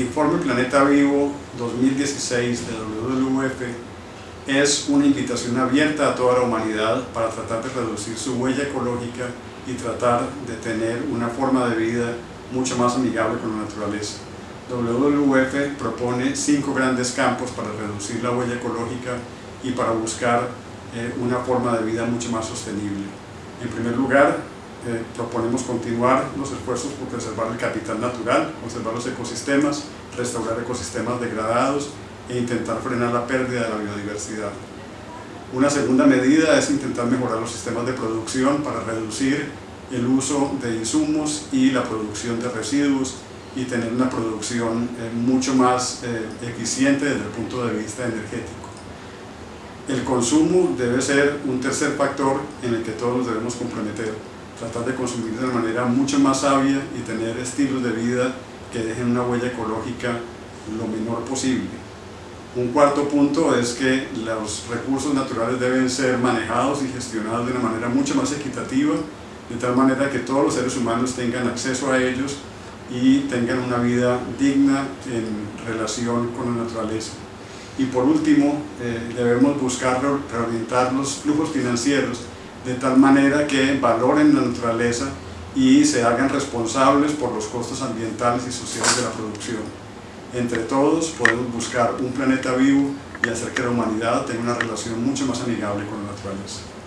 informe Planeta Vivo 2016 de WWF es una invitación abierta a toda la humanidad para tratar de reducir su huella ecológica y tratar de tener una forma de vida mucho más amigable con la naturaleza. WWF propone cinco grandes campos para reducir la huella ecológica y para buscar eh, una forma de vida mucho más sostenible. En primer lugar, proponemos continuar los esfuerzos por preservar el capital natural, conservar los ecosistemas, restaurar ecosistemas degradados e intentar frenar la pérdida de la biodiversidad. Una segunda medida es intentar mejorar los sistemas de producción para reducir el uso de insumos y la producción de residuos y tener una producción eh, mucho más eh, eficiente desde el punto de vista energético. El consumo debe ser un tercer factor en el que todos debemos comprometer tratar de consumir de una manera mucho más sabia y tener estilos de vida que dejen una huella ecológica lo menor posible. Un cuarto punto es que los recursos naturales deben ser manejados y gestionados de una manera mucho más equitativa, de tal manera que todos los seres humanos tengan acceso a ellos y tengan una vida digna en relación con la naturaleza. Y por último, eh, debemos buscar reorientar los flujos financieros de tal manera que valoren la naturaleza y se hagan responsables por los costos ambientales y sociales de la producción. Entre todos podemos buscar un planeta vivo y hacer que la humanidad tenga una relación mucho más amigable con la naturaleza.